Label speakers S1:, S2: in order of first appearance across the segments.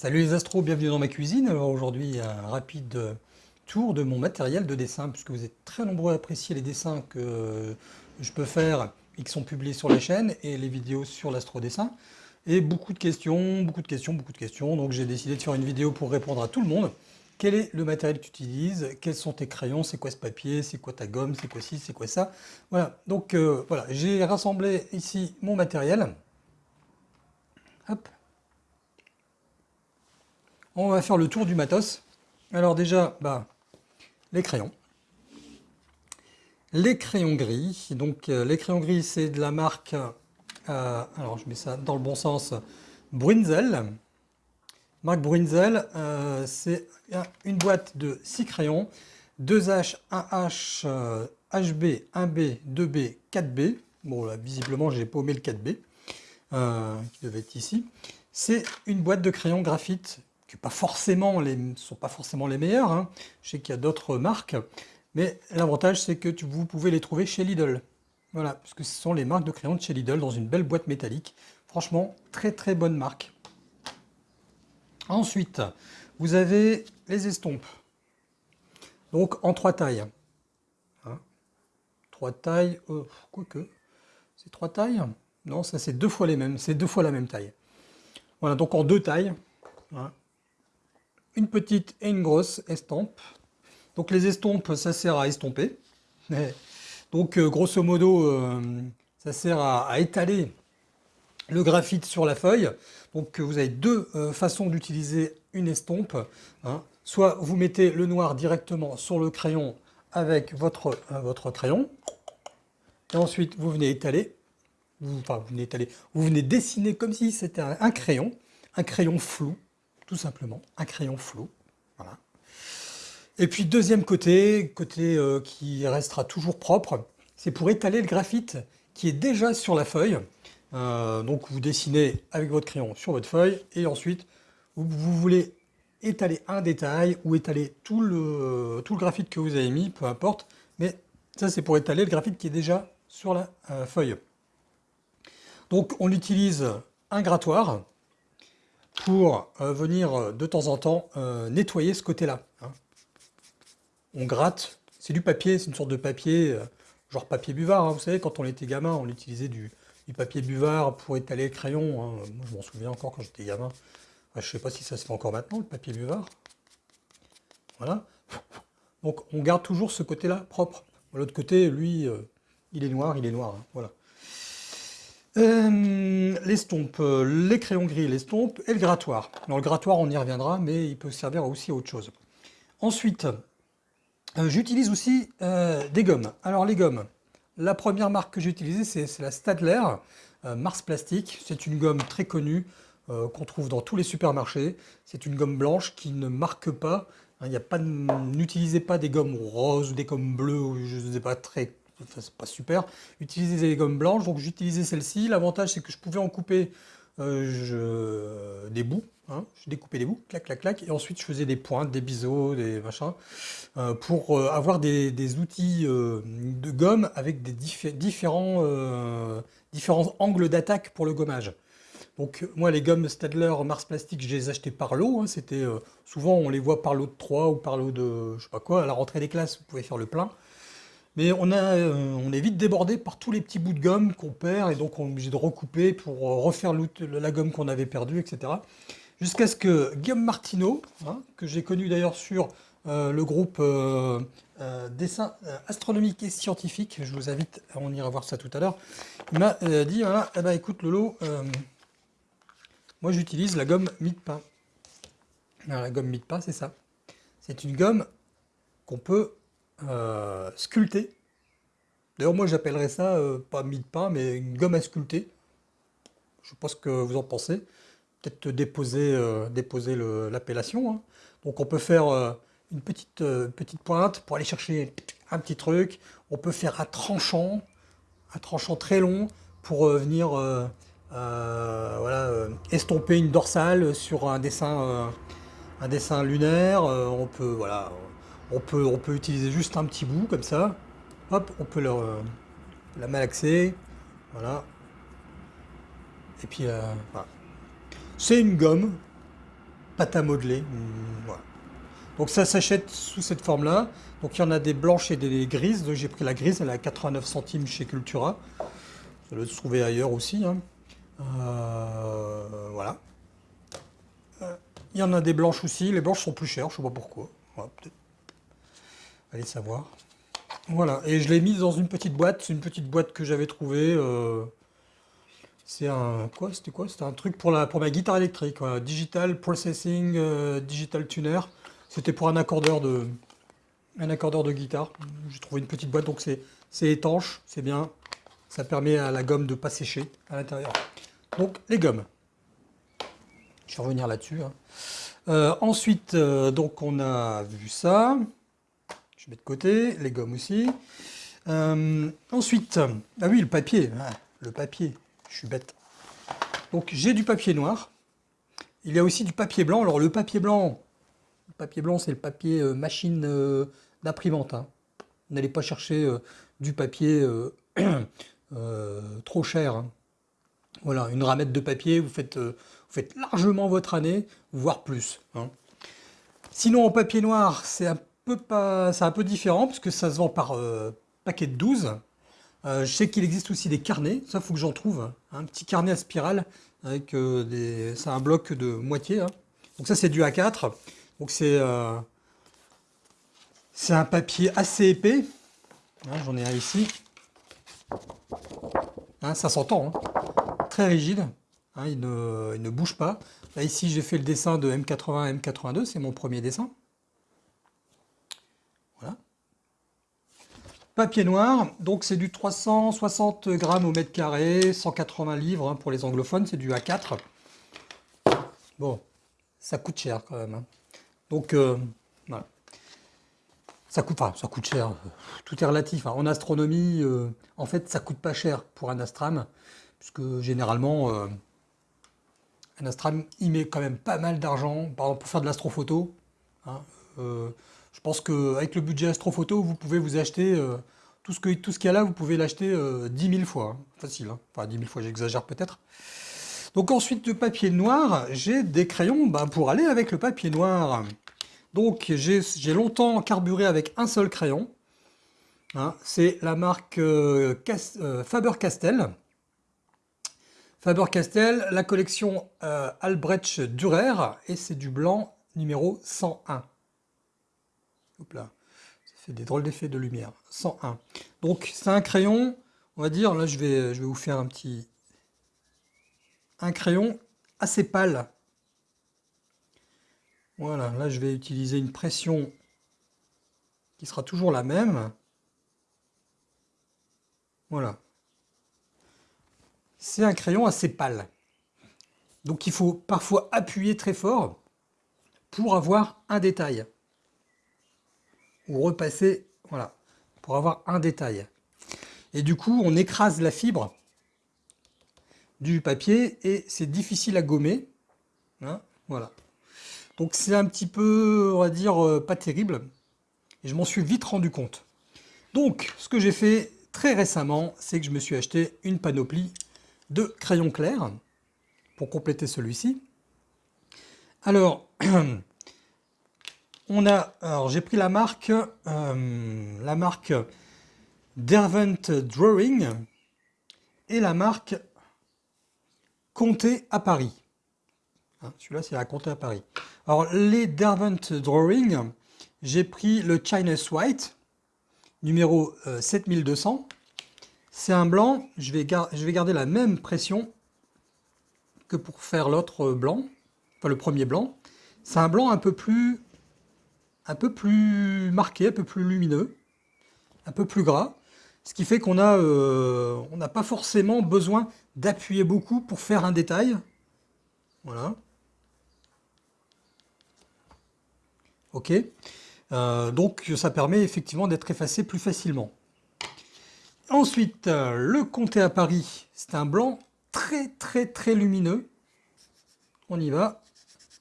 S1: Salut les astros, bienvenue dans ma cuisine. Alors aujourd'hui, un rapide tour de mon matériel de dessin, puisque vous êtes très nombreux à apprécier les dessins que je peux faire et qui sont publiés sur la chaîne, et les vidéos sur l'astro dessin. Et beaucoup de questions, beaucoup de questions, beaucoup de questions. Donc j'ai décidé de faire une vidéo pour répondre à tout le monde. Quel est le matériel que tu utilises? Quels sont tes crayons? C'est quoi ce papier? C'est quoi ta gomme? C'est quoi ci? C'est quoi ça? Voilà, donc euh, voilà, j'ai rassemblé ici mon matériel. Hop, on va faire le tour du matos. Alors déjà, bah, les crayons. Les crayons gris. Donc euh, les crayons gris, c'est de la marque, euh, alors je mets ça dans le bon sens, Brunzel. Marque Brunzel, euh, c'est une boîte de 6 crayons, 2H, 1H, HB, 1B, 2B, 4B. Bon là, visiblement, j'ai paumé le 4B, qui devait être ici. C'est une boîte de crayons graphite qui les, sont pas forcément les meilleurs. Hein. Je sais qu'il y a d'autres marques, mais l'avantage c'est que vous pouvez les trouver chez Lidl. Voilà, puisque ce sont les marques de crayons de chez Lidl dans une belle boîte métallique. Franchement, très très bonne marque. Ensuite, vous avez les estompes. Donc en trois tailles. Hein. trois tailles, euh, quoique, c'est trois tailles? Non, ça c'est deux fois les mêmes, c'est deux fois la même taille. Voilà, donc en deux tailles. Hein une petite et une grosse estampe. Donc les estampes, ça sert à estomper. Donc euh, grosso modo, euh, ça sert à, étaler le graphite sur la feuille. Donc vous avez deux euh, façons d'utiliser une estompe. Hein. Soit vous mettez le noir directement sur le crayon avec votre, votre crayon. Et ensuite vous venez étaler. Vous, enfin, vous venez étaler. Vous venez dessiner comme si c'était un crayon. Un crayon flou tout simplement, un crayon flou. Voilà. Et puis deuxième côté, côté euh, qui restera toujours propre, c'est pour étaler le graphite qui est déjà sur la feuille. Euh, donc vous dessinez avec votre crayon sur votre feuille et ensuite vous, voulez étaler un détail ou étaler tout le, tout graphite que vous avez mis, peu importe, mais ça c'est pour étaler le graphite qui est déjà sur la euh, feuille. Donc on utilise un grattoir, pour euh, venir euh, de temps en temps euh, nettoyer ce côté-là. Hein. On gratte, c'est du papier, c'est une sorte de papier, genre papier buvard. Hein. Vous savez, quand on était gamin, on utilisait du, papier buvard pour étaler les crayons. Hein. Moi, je m'en souviens encore quand j'étais gamin. je ne sais pas si ça se fait encore maintenant, le papier buvard. Voilà. Donc, on garde toujours ce côté-là propre. L'autre côté, lui, il est noir, il est noir. Voilà. Euh, l'estompe, euh, les crayons gris, l'estompe et le grattoir. Dans le grattoir, on y reviendra, mais il peut servir aussi à autre chose. Ensuite, euh, j'utilise aussi des gommes. Alors les gommes, la première marque que j'ai utilisée, c'est la Stadler Mars Plastique. C'est une gomme très connue qu'on trouve dans tous les supermarchés. C'est une gomme blanche qui ne marque pas. Hein, n'utilisez pas des gommes roses ou des gommes bleues, ou je ne sais pas, très c'est pas super. Utiliser des gommes blanches, donc j'utilisais celle-ci. L'avantage, c'est que je pouvais en couper euh, des bouts. Hein. Je découpais des bouts, clac, clac, clac, et ensuite je faisais des pointes, des biseaux, des machins, euh, pour euh, avoir des, outils de gomme avec des différents, différents angles d'attaque pour le gommage. Donc moi les gommes Stadler Mars Plastique, je les achetais par lot, hein. c'était souvent on les voit par lot de 3 ou par lot de je sais pas quoi, à la rentrée des classes vous pouvez faire le plein. Mais on, a, euh, on est vite débordé par tous les petits bouts de gomme qu'on perd et donc on est obligé de recouper pour euh, refaire la gomme qu'on avait perdue, etc. Jusqu'à ce que Guillaume Martineau, hein, que j'ai connu d'ailleurs sur euh, le groupe dessin astronomique et scientifique, je vous invite, on ira voir ça tout à l'heure, il m'a dit, voilà, eh ben, écoute Lolo, moi j'utilise la gomme mid-pain. La gomme mid-pain, c'est ça. C'est une gomme qu'on peut sculpté. D'ailleurs, moi, j'appellerais ça euh, pas mie de pain, mais une gomme à sculpter. Je ne sais pas ce que vous en pensez. Peut-être déposer, euh, l'appellation. Hein. Donc, on peut faire une petite, petite pointe pour aller chercher un petit truc. On peut faire un tranchant, un tranchant très long pour venir voilà, estomper une dorsale sur un dessin, un dessin lunaire. on peut, voilà, on peut, on peut utiliser juste un petit bout comme ça. Hop, on peut la malaxer. Voilà. Et puis, euh, voilà. C'est une gomme pâte à modeler. Hmm, donc ça s'achète sous cette forme-là. Donc il y en a des blanches et des grises. Donc j'ai pris la grise, elle est à 89 centimes chez Cultura. Ça doit se trouver ailleurs aussi. Hein. Euh, voilà. Euh, il y en a des blanches aussi. Les blanches sont plus chères, je ne sais pas pourquoi. Allez savoir. Voilà, et je l'ai mise dans une petite boîte. C'est une petite boîte que j'avais trouvée. Euh, c'est un quoi C'était quoi? C'était un truc pour ma guitare électrique. Digital Processing, Digital Tuner. C'était pour un accordeur de un accordeur de guitare. J'ai trouvé une petite boîte, donc c'est étanche, c'est bien. Ça permet à la gomme de pas sécher à l'intérieur. Donc les gommes. Je vais revenir là-dessus. Hein. Euh, ensuite, euh, donc on a vu ça. De côté, les gommes aussi. Euh, ensuite, ah oui, le papier. Ah, le papier, je suis bête. Donc j'ai du papier noir. Il y a aussi du papier blanc. Alors le papier blanc, le papier blanc c'est le papier machine d'imprimante. Hein. N'allez pas chercher du papier trop cher. Hein. Voilà, une ramette de papier, vous faites, euh, vous faites largement votre année, voire plus. Hein. Sinon, en papier noir, c'est un, pas, un peu différent, parce que ça se vend par euh, paquet de 12. Euh, je sais qu'il existe aussi des carnets, ça, il faut que j'en trouve. Hein. Un petit carnet à spirale, avec des... c'est un bloc de moitié. Hein. Donc ça, c'est du A4. Donc c'est c'est un papier assez épais. J'en ai un ici. ça s'entend rigide, hein, il, ne, bouge pas. Là ici j'ai fait le dessin de M80 M82, c'est mon premier dessin. Papier noir, donc c'est du 360 grammes au mètre carré, 180 livres hein, pour les anglophones, c'est du A4. Bon, ça coûte cher quand même. Hein. Donc euh, voilà. Ça coûte, enfin, ça coûte cher, tout est relatif. En astronomie, euh, en fait, ça coûte pas cher pour un astram puisque généralement, euh, un astram, il met quand même pas mal d'argent, par pour faire de l'astrophoto. Hein, euh, je pense qu'avec le budget astrophoto, vous pouvez vous acheter, euh, tout ce qu'il y a là, vous pouvez l'acheter 10 000 fois, hein, facile, hein. enfin 10 000 fois j'exagère peut-être. Donc ensuite, le papier noir, j'ai des crayons bah, pour aller avec le papier noir. Donc j'ai longtemps carburé avec un seul crayon. C'est la marque Faber-Castell. Faber-Castell, la collection euh, Albrecht Dürer, et c'est du blanc numéro 101. Là, ça fait des drôles d'effets de lumière. 101. Donc c'est un crayon, on va dire, là je vais, je vais vous faire un petit... Un crayon assez pâle. Voilà, là je vais utiliser une pression qui sera toujours la même. Voilà c'est un crayon assez pâle. Donc il faut parfois appuyer très fort pour avoir un détail. Repasser, voilà, pour avoir un détail. Et du coup, on écrase la fibre du papier et c'est difficile à gommer. Hein, voilà. Donc c'est un petit peu, on va dire, euh, pas terrible. Et je m'en suis vite rendu compte. Donc, ce que j'ai fait très récemment, c'est que je me suis acheté une panoplie de crayons clairs pour compléter celui-ci. Alors, on a, alors j'ai pris la marque, euh, la marque Dervent Drawing et la marque Comté à Paris. Hein, celui-là, c'est la Comté à Paris. Alors, les Dervent Drawing, j'ai pris le Chinese White, numéro 7200. Euh, c'est un blanc, je vais, je vais garder la même pression que pour faire l'autre blanc, enfin le premier blanc. C'est un blanc un peu plus un peu plus marqué, un peu plus lumineux, un peu plus gras, ce qui fait qu'on euh, n'a pas forcément besoin d'appuyer beaucoup pour faire un détail. Voilà. Ok. Euh, donc ça permet effectivement d'être effacé plus facilement. Ensuite, euh, le comté à Paris, c'est un blanc très très très lumineux. On y va.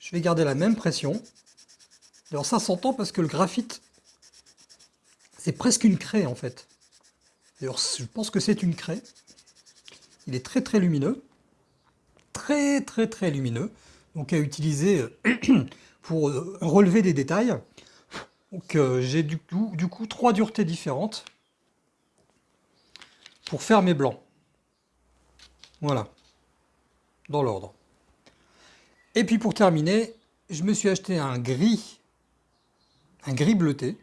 S1: Je vais garder la même pression. Alors ça s'entend parce que le graphite, c'est presque une craie en fait. D'ailleurs, je pense que c'est une craie. Il est très très lumineux. Très très très lumineux. donc à utiliser pour relever des détails. Donc j'ai du coup, du coup trois duretés différentes pour faire mes blancs. Voilà, dans l'ordre. Et puis pour terminer, je me suis acheté un gris, un gris bleuté.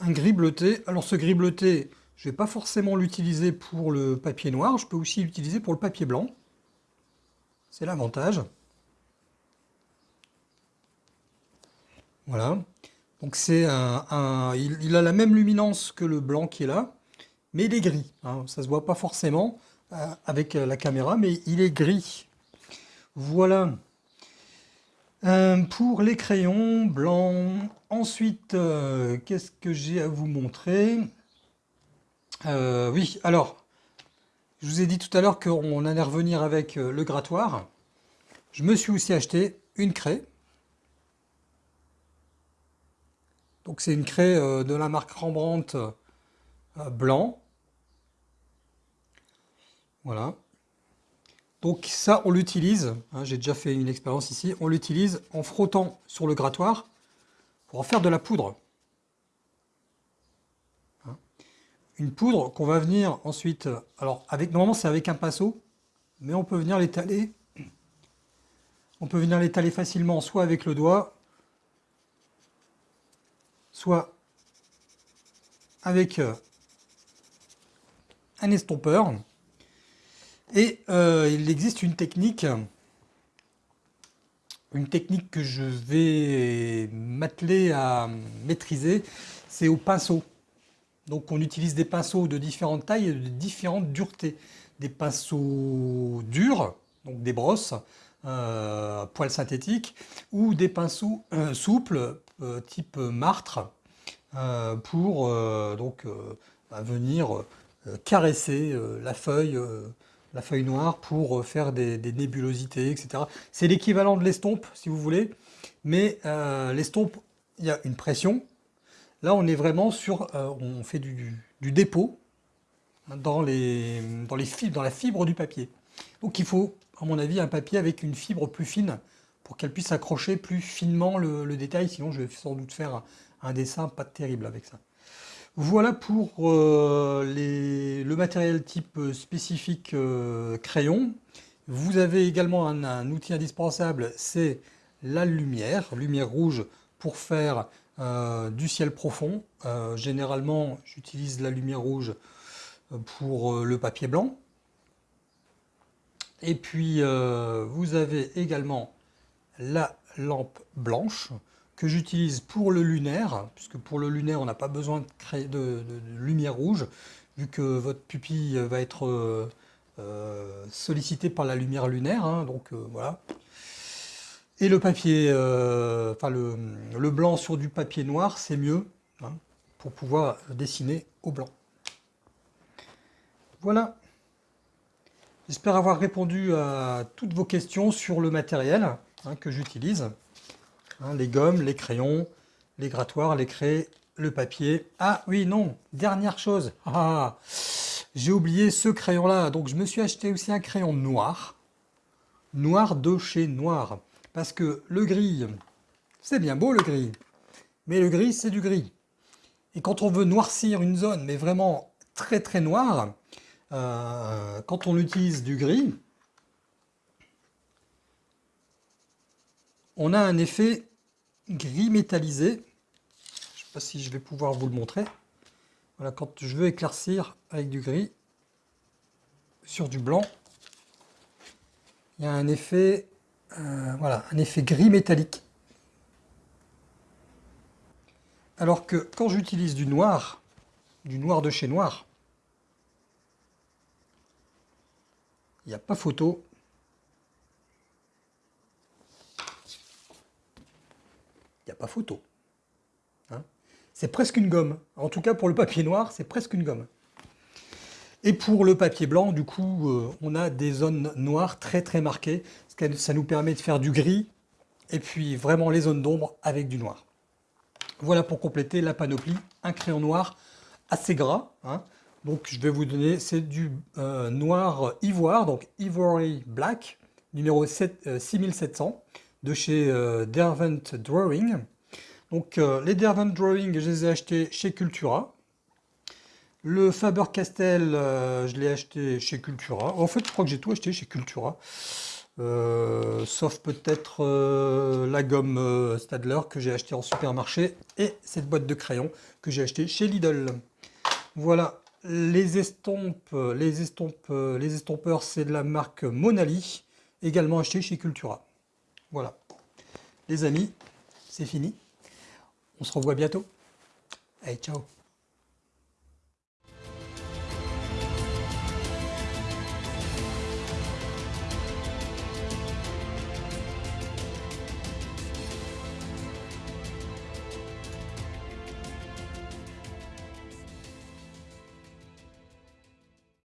S1: Un gris bleuté. Alors ce gris bleuté, je ne vais pas forcément l'utiliser pour le papier noir, je peux aussi l'utiliser pour le papier blanc. C'est l'avantage. Voilà. Donc c'est un, il, a la même luminance que le blanc qui est là, mais il est gris. Hein. Ça se voit pas forcément euh, avec la caméra, mais il est gris. Voilà. Euh, pour les crayons blancs. Ensuite, qu'est-ce que j'ai à vous montrer? Oui, alors, je vous ai dit tout à l'heure qu'on allait revenir avec le grattoir. Je me suis aussi acheté une craie. Donc c'est une craie euh, de la marque Rembrandt euh, blanc. Voilà. Donc ça, on l'utilise, hein, j'ai déjà fait une expérience ici, on l'utilise en frottant sur le grattoir pour en faire de la poudre. Hein. Une poudre qu'on va venir ensuite, alors avec normalement c'est avec un pinceau, mais on peut venir l'étaler, on peut venir l'étaler facilement soit avec le doigt, soit avec euh, un estompeur. Et euh, il existe une technique, une technique que je vais m'atteler à maîtriser, c'est au pinceau. Donc on utilise des pinceaux de différentes tailles et de différentes duretés. Des pinceaux durs, donc des brosses, euh, poils synthétiques, ou des pinceaux souples, euh, type martre pour donc bah, venir caresser la feuille la feuille noire pour faire des, nébulosités, etc. C'est l'équivalent de l'estompe, si vous voulez, mais l'estompe, il y a une pression. Là, on est vraiment sur, on fait du, dépôt dans, les, dans, les fibres, dans la fibre du papier. Donc il faut, à mon avis, un papier avec une fibre plus fine pour qu'elle puisse accrocher plus finement le, détail, sinon je vais sans doute faire un, dessin pas terrible avec ça. Voilà pour euh, le matériel type spécifique euh, crayon. Vous avez également un, outil indispensable, c'est la lumière, lumière rouge pour faire euh, du ciel profond. généralement, j'utilise la lumière rouge pour le papier blanc. Et puis, vous avez également la lampe blanche que j'utilise pour le lunaire, puisque pour le lunaire, on n'a pas besoin de, créer de, lumière rouge, vu que votre pupille va être euh, euh, sollicitée par la lumière lunaire, hein, donc euh, voilà. Et le papier, enfin le, blanc sur du papier noir, c'est mieux, hein, pour pouvoir dessiner au blanc. Voilà. J'espère avoir répondu à toutes vos questions sur le matériel. Hein, que j'utilise. Hein, les gommes, les crayons, les grattoirs, les craies, le papier. Ah oui, non, dernière chose. Ah, j'ai oublié ce crayon-là. Donc je me suis acheté aussi un crayon noir. Noir de chez Noir. Parce que le gris, c'est bien beau le gris. Mais le gris, c'est du gris. Et quand on veut noircir une zone, mais vraiment très très noire, euh, quand on utilise du gris, on a un effet gris métallisé. Je ne sais pas si je vais pouvoir vous le montrer. Voilà, quand je veux éclaircir avec du gris sur du blanc, il y a un effet, euh, un effet gris métallique. Alors que quand j'utilise du noir, du noir de chez Noir, il n'y a pas photo, il n'y pas photo. Hein. c'est presque une gomme. En tout cas, pour le papier noir, c'est presque une gomme. Et pour le papier blanc, du coup, euh, on a des zones noires très très marquées. Ça nous permet de faire du gris et puis vraiment les zones d'ombre avec du noir. Voilà pour compléter la panoplie. Un crayon noir assez gras, hein, Donc je vais vous donner, c'est du euh, noir ivoire, donc Ivory Black, numéro 7, 6700, euh, de chez euh, Dervent Drawing. Donc les Dervent Drawing, je les ai achetés chez Cultura. Le Faber-Castell, je l'ai acheté chez Cultura. En fait, je crois que j'ai tout acheté chez Cultura. sauf peut-être la gomme Stadler que j'ai acheté en supermarché et cette boîte de crayons que j'ai acheté chez Lidl. Voilà, les estompes, les estompes, les estompeurs, c'est de la marque Monali, également acheté chez Cultura. Voilà. Les amis, c'est fini. On se revoit bientôt. Allez, ciao